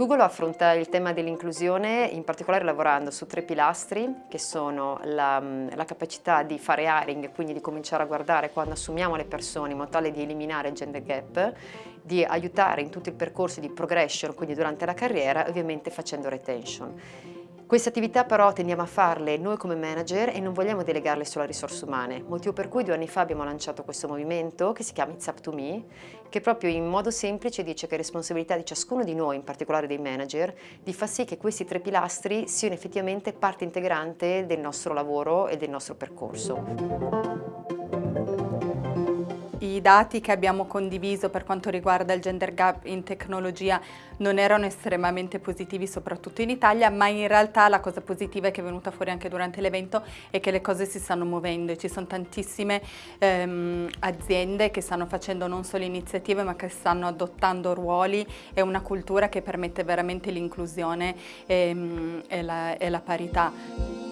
Google affronta il tema dell'inclusione in particolare lavorando su tre pilastri che sono la, la, capacità di fare hiring, quindi di cominciare a guardare quando assumiamo le persone in modo tale di eliminare il gender gap, di aiutare in tutto il percorso di progression, quindi durante la carriera, ovviamente facendo retention. Queste attività però tendiamo a farle noi come manager e non vogliamo delegarle solo a risorse umane, motivo per cui due anni fa abbiamo lanciato questo movimento che si chiama It's Up to Me, che proprio in modo semplice dice che è responsabilità di ciascuno di noi, in particolare dei manager, di far sì che questi tre pilastri siano effettivamente parte integrante del nostro lavoro e del nostro percorso. I dati che abbiamo condiviso per quanto riguarda il gender gap in tecnologia non erano estremamente positivi, soprattutto in Italia, ma in realtà la cosa positiva che è venuta fuori anche durante l'evento è che le cose si stanno muovendo e ci sono tantissime ehm, aziende che stanno facendo non solo iniziative ma che stanno adottando ruoli e una cultura che permette veramente l'inclusione e, ehm, e, la, e la parità.